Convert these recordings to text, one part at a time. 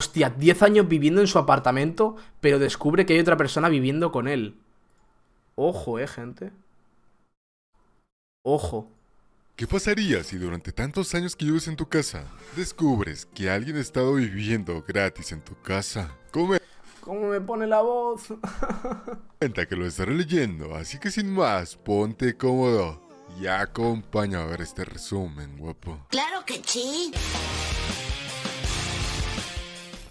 Hostia, 10 años viviendo en su apartamento, pero descubre que hay otra persona viviendo con él. Ojo, eh, gente. Ojo. ¿Qué pasaría si durante tantos años que vives en tu casa descubres que alguien ha estado viviendo gratis en tu casa? ¿Cómo me pone la voz? que lo estaré leyendo, así que sin más, ponte cómodo y acompaña a ver este resumen, guapo. Claro que sí.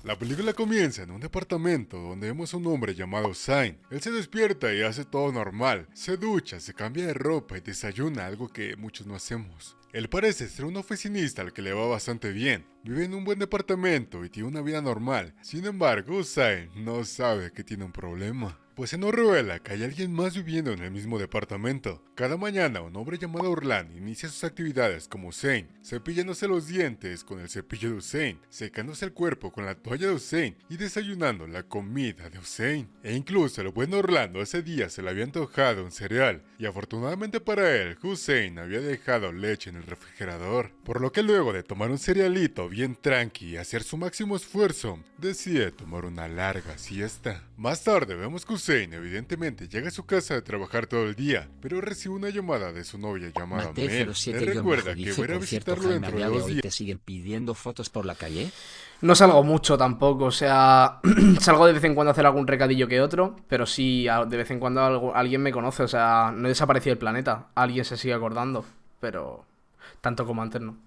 La película comienza en un departamento donde vemos a un hombre llamado Sain. Él se despierta y hace todo normal. Se ducha, se cambia de ropa y desayuna, algo que muchos no hacemos. Él parece ser un oficinista al que le va bastante bien. Vive en un buen departamento y tiene una vida normal. Sin embargo, Sain no sabe que tiene un problema pues se nos revela que hay alguien más viviendo en el mismo departamento. Cada mañana un hombre llamado Orlan inicia sus actividades como Usain, cepillándose los dientes con el cepillo de Usain, secándose el cuerpo con la toalla de Usain y desayunando la comida de Usain. E incluso el buen Orlando ese día se le había antojado un cereal y afortunadamente para él, Hussein había dejado leche en el refrigerador, por lo que luego de tomar un cerealito bien tranqui y hacer su máximo esfuerzo, decide tomar una larga siesta. Más tarde vemos que Hussein evidentemente llega a su casa de trabajar todo el día, pero recibe una llamada de su novia llamada Mel. Le recuerda que va a ir a visitarlo dentro de dos días. ¿Te siguen pidiendo fotos por la calle? No salgo mucho tampoco, o sea, salgo de vez en cuando a hacer algún recadillo que otro, pero sí, de vez en cuando alguien me conoce, o sea, no he desaparecido el planeta, alguien se sigue acordando, pero tanto como antes no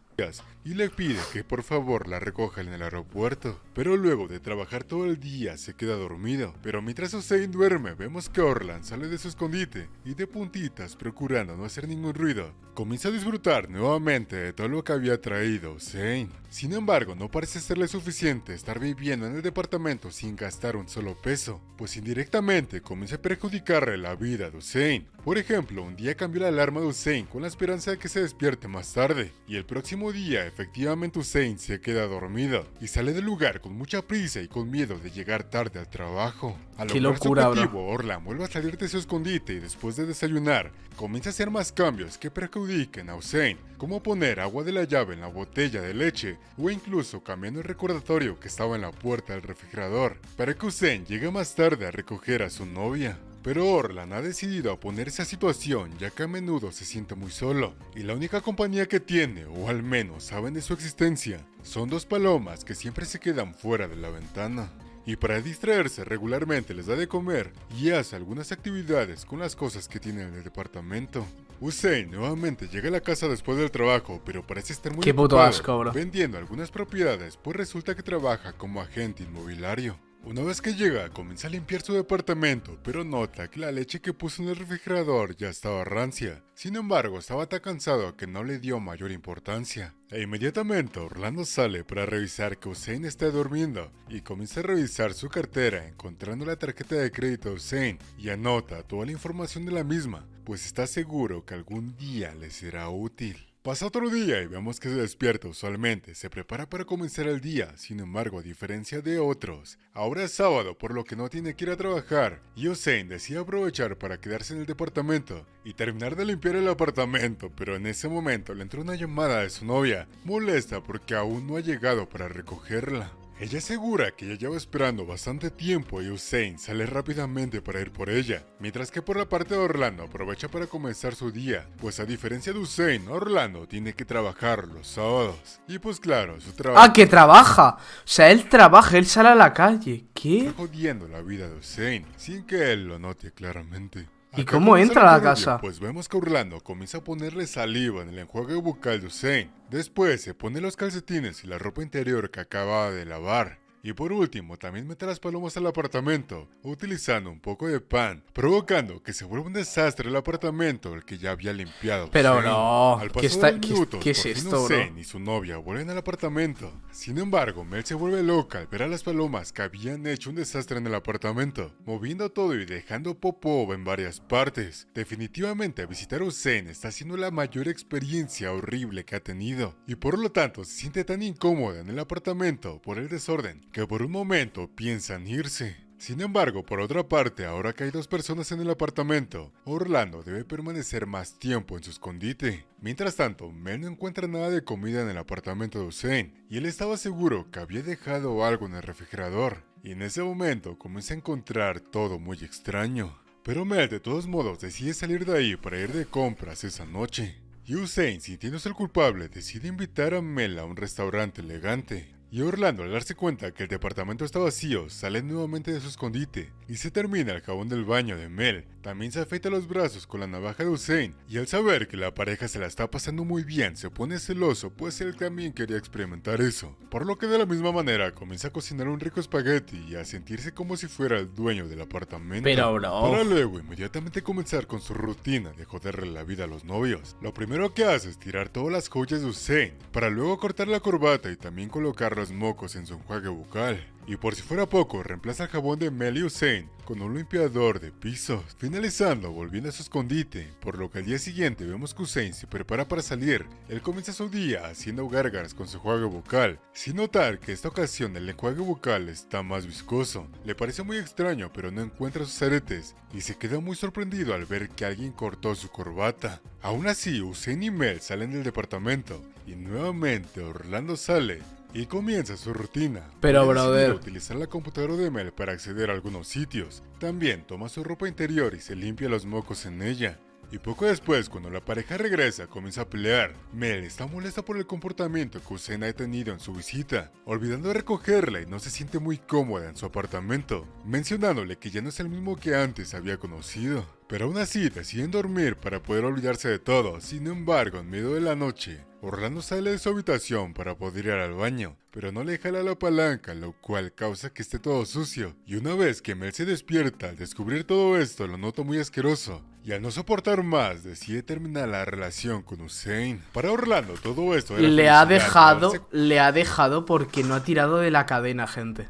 y le pide que por favor la recoja en el aeropuerto. Pero luego de trabajar todo el día se queda dormido. Pero mientras Hussein duerme vemos que Orlan sale de su escondite y de puntitas procurando no hacer ningún ruido. Comienza a disfrutar nuevamente de todo lo que había traído Hussein. Sin embargo, no parece serle suficiente estar viviendo en el departamento sin gastar un solo peso, pues indirectamente comienza a perjudicarle la vida de Hussein. Por ejemplo, un día cambió la alarma de Hussein con la esperanza de que se despierte más tarde, y el próximo día efectivamente Hussein se queda dormido y sale del lugar con mucha prisa y con miedo de llegar tarde al trabajo. Al Qué locura, su objetivo, Orlan vuelve a salir de su escondite y después de desayunar, comienza a hacer más cambios que perjudiquen a Hussein, como poner agua de la llave en la botella de leche o incluso cambiando el recordatorio que estaba en la puerta del refrigerador para que Hussein llegue más tarde a recoger a su novia. Pero Orlan ha decidido oponerse a situación ya que a menudo se siente muy solo y la única compañía que tiene, o al menos saben de su existencia, son dos palomas que siempre se quedan fuera de la ventana. Y para distraerse regularmente les da de comer y hace algunas actividades con las cosas que tiene en el departamento. Hussein nuevamente llega a la casa después del trabajo, pero parece estar muy Qué puto asco, bro. vendiendo algunas propiedades, pues resulta que trabaja como agente inmobiliario. Una vez que llega, comienza a limpiar su departamento, pero nota que la leche que puso en el refrigerador ya estaba rancia. Sin embargo, estaba tan cansado que no le dio mayor importancia. E inmediatamente Orlando sale para revisar que Hussein está durmiendo y comienza a revisar su cartera encontrando la tarjeta de crédito de Hussein y anota toda la información de la misma, pues está seguro que algún día le será útil. Pasa otro día y vemos que se despierta usualmente, se prepara para comenzar el día, sin embargo a diferencia de otros, ahora es sábado por lo que no tiene que ir a trabajar. Y Hussein decide aprovechar para quedarse en el departamento y terminar de limpiar el apartamento, pero en ese momento le entró una llamada de su novia, molesta porque aún no ha llegado para recogerla. Ella asegura que ya lleva esperando bastante tiempo y Hussein sale rápidamente para ir por ella, mientras que por la parte de Orlando aprovecha para comenzar su día, pues a diferencia de Hussein, Orlando tiene que trabajar los sábados. Y pues claro, su trabajo... ¡Ah, que trabaja! O sea, él trabaja, él sale a la calle. ¿Qué? Está jodiendo la vida de Hussein, sin que él lo note claramente. ¿Y cómo entra a la casa? Pues vemos que Orlando comienza a ponerle saliva en el enjuague bucal de Hussein. Después se pone los calcetines y la ropa interior que acaba de lavar. Y por último, también mete las palomas al apartamento, utilizando un poco de pan, provocando que se vuelva un desastre el apartamento, el que ya había limpiado. Pero no, al ¿qué, está, minutos, ¿qué, es esto, bro? y su novia vuelven al apartamento. Sin embargo, Mel se vuelve loca al ver a las palomas que habían hecho un desastre en el apartamento, moviendo todo y dejando popó en varias partes. Definitivamente, visitar a Hussein está siendo la mayor experiencia horrible que ha tenido, y por lo tanto se siente tan incómoda en el apartamento por el desorden que por un momento piensan irse. Sin embargo, por otra parte, ahora que hay dos personas en el apartamento, Orlando debe permanecer más tiempo en su escondite. Mientras tanto, Mel no encuentra nada de comida en el apartamento de Hussein, y él estaba seguro que había dejado algo en el refrigerador. Y en ese momento comienza a encontrar todo muy extraño. Pero Mel de todos modos decide salir de ahí para ir de compras esa noche. Y Hussein, sintiéndose el culpable, decide invitar a Mel a un restaurante elegante. Y Orlando, al darse cuenta que el departamento está vacío, sale nuevamente de su escondite y se termina el jabón del baño de Mel. También se afeita los brazos con la navaja de Hussein y al saber que la pareja se la está pasando muy bien, se pone celoso, pues él también quería experimentar eso. Por lo que de la misma manera comienza a cocinar un rico espagueti y a sentirse como si fuera el dueño del apartamento. Pero, bro. Para luego inmediatamente comenzar con su rutina de joderle la vida a los novios. Lo primero que hace es tirar todas las joyas de Hussein, para luego cortar la corbata y también colocar los mocos en su enjuague bucal. Y por si fuera poco, reemplaza el jabón de Mel y Hussein con un limpiador de pisos, finalizando volviendo a su escondite, por lo que al día siguiente vemos que Hussein se prepara para salir. Él comienza su día haciendo gárgaras con su enjuague bucal, sin notar que esta ocasión el enjuague bucal está más viscoso. Le parece muy extraño, pero no encuentra sus aretes y se queda muy sorprendido al ver que alguien cortó su corbata. Aún así, Hussein y Mel salen del departamento y nuevamente Orlando sale y comienza su rutina. Pero, decide brother. utilizar la computadora de Mel para acceder a algunos sitios. También toma su ropa interior y se limpia los mocos en ella. Y poco después, cuando la pareja regresa, comienza a pelear. Mel está molesta por el comportamiento que Hussein ha tenido en su visita, olvidando de recogerla y no se siente muy cómoda en su apartamento, mencionándole que ya no es el mismo que antes había conocido. Pero aún así deciden dormir para poder olvidarse de todo. Sin embargo, en medio de la noche, Orlando sale de su habitación para poder ir al baño, pero no le jala la palanca, lo cual causa que esté todo sucio. Y una vez que Mel se despierta, al descubrir todo esto lo nota muy asqueroso. Y al no soportar más, decide terminar la relación con Hussein. Para Orlando, todo esto era Le ha dejado, darse le ha dejado porque no ha tirado de la cadena, gente.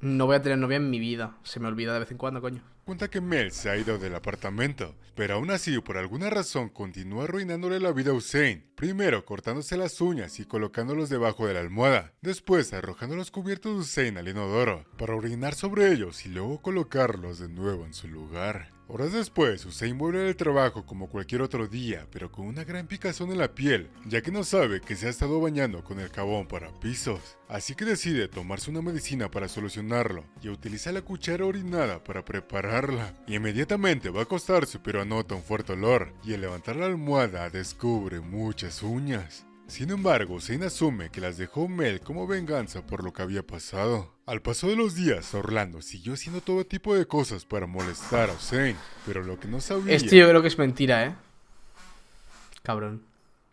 No voy a tener novia en mi vida. Se me olvida de vez en cuando, coño. Cuenta que Mel se ha ido del apartamento, pero aún así por alguna razón continúa arruinándole la vida a Hussein. Primero cortándose las uñas y colocándolos debajo de la almohada, después arrojando los cubiertos de Hussein al inodoro para orinar sobre ellos y luego colocarlos de nuevo en su lugar. Horas después, Hussein vuelve del trabajo como cualquier otro día, pero con una gran picazón en la piel, ya que no sabe que se ha estado bañando con el jabón para pisos. Así que decide tomarse una medicina para solucionarlo y utiliza la cuchara orinada para prepararla. Y inmediatamente va a acostarse, pero anota un fuerte olor, y al levantar la almohada descubre muchas uñas. Sin embargo, Hussein asume que las dejó Mel como venganza por lo que había pasado. Al paso de los días, Orlando siguió haciendo todo tipo de cosas para molestar a Hussein, pero lo que no sabía Esto yo creo que es mentira, ¿eh? Cabrón.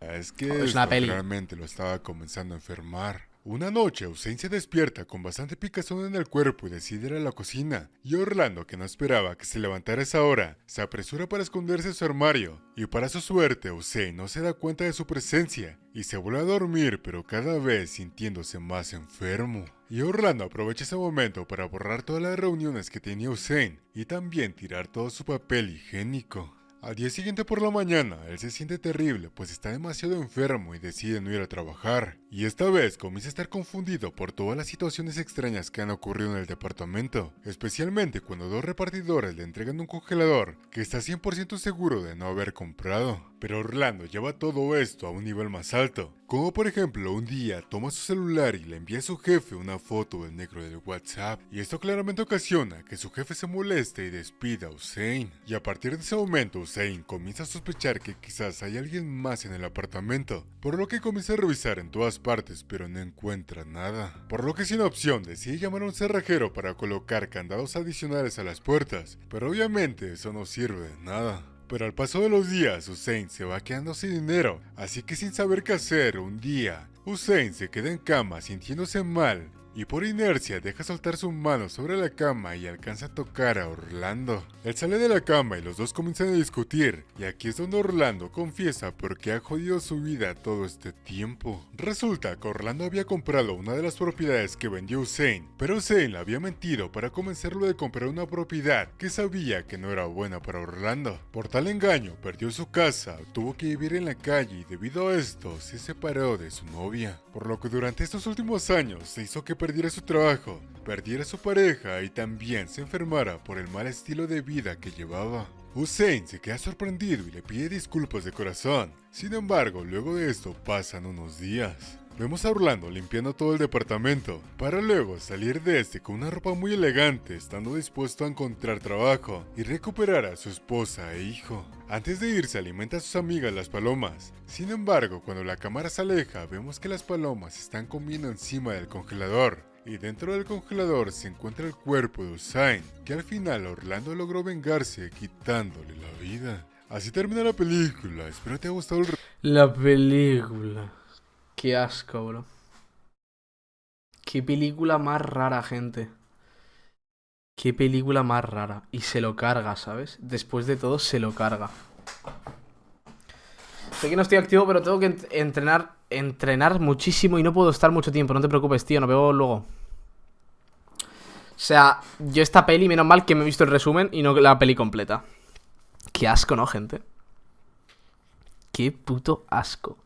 es que Es una esto peli. realmente lo estaba comenzando a enfermar. Una noche, se despierta con bastante picazón en el cuerpo y decide ir a la cocina. Y Orlando, que no esperaba que se levantara a esa hora, se apresura para esconderse en su armario. Y para su suerte, Hussein no se da cuenta de su presencia y se vuelve a dormir, pero cada vez sintiéndose más enfermo. Y Orlando aprovecha ese momento para borrar todas las reuniones que tenía Hussein y también tirar todo su papel higiénico. Al día siguiente por la mañana, él se siente terrible, pues está demasiado enfermo y decide no ir a trabajar. Y esta vez comienza a estar confundido por todas las situaciones extrañas que han ocurrido en el departamento, especialmente cuando dos repartidores le entregan un congelador que está 100% seguro de no haber comprado. Pero Orlando lleva todo esto a un nivel más alto, como por ejemplo un día toma su celular y le envía a su jefe una foto del negro del WhatsApp, y esto claramente ocasiona que su jefe se moleste y despida a Hussein. Y a partir de ese momento Hussein comienza a sospechar que quizás hay alguien más en el apartamento, por lo que comienza a revisar en todas partes pero no encuentra nada. Por lo que sin opción decide llamar a un cerrajero para colocar candados adicionales a las puertas, pero obviamente eso no sirve de nada. Pero al paso de los días, Hussein se va quedando sin dinero, así que sin saber qué hacer, un día, Hussein se queda en cama sintiéndose mal y por inercia deja soltar su mano sobre la cama y alcanza a tocar a Orlando. Él sale de la cama y los dos comienzan a discutir, y aquí es donde Orlando confiesa por qué ha jodido su vida todo este tiempo. Resulta que Orlando había comprado una de las propiedades que vendió Hussein, pero Hussein le había mentido para convencerlo de comprar una propiedad que sabía que no era buena para Orlando. Por tal engaño, perdió su casa, tuvo que vivir en la calle y debido a esto se separó de su novia. Por lo que durante estos últimos años se hizo que perdiera su trabajo perdiera su pareja y también se enfermara por el mal estilo de vida que llevaba. Hussein se queda sorprendido y le pide disculpas de corazón. Sin embargo, luego de esto pasan unos días. Vemos a Orlando limpiando todo el departamento, para luego salir de este con una ropa muy elegante, estando dispuesto a encontrar trabajo y recuperar a su esposa e hijo. Antes de irse alimenta a sus amigas las palomas. Sin embargo, cuando la cámara se aleja, vemos que las palomas están comiendo encima del congelador. Y dentro del congelador se encuentra el cuerpo de Usain, que al final Orlando logró vengarse quitándole la vida. Así termina la película, espero te haya gustado el... La película. Qué asco, bro. Qué película más rara, gente. Qué película más rara. Y se lo carga, ¿sabes? Después de todo, se lo carga. Sé que no estoy activo, pero tengo que entrenar, entrenar muchísimo y no puedo estar mucho tiempo. No te preocupes, tío, nos vemos luego. O sea, yo esta peli, menos mal que me he visto el resumen y no la peli completa. Qué asco, ¿no, gente? Qué puto asco.